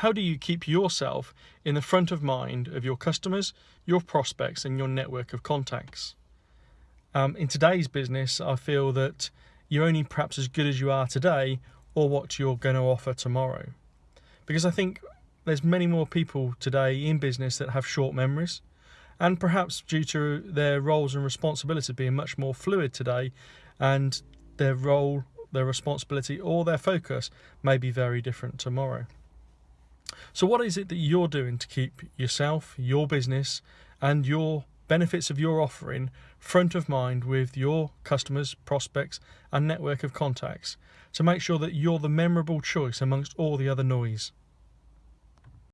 how do you keep yourself in the front of mind of your customers, your prospects, and your network of contacts? Um, in today's business, I feel that you're only perhaps as good as you are today or what you're going to offer tomorrow. Because I think there's many more people today in business that have short memories and perhaps due to their roles and responsibilities being much more fluid today and their role, their responsibility or their focus may be very different tomorrow. So what is it that you're doing to keep yourself, your business and your benefits of your offering front of mind with your customers, prospects and network of contacts to make sure that you're the memorable choice amongst all the other noise?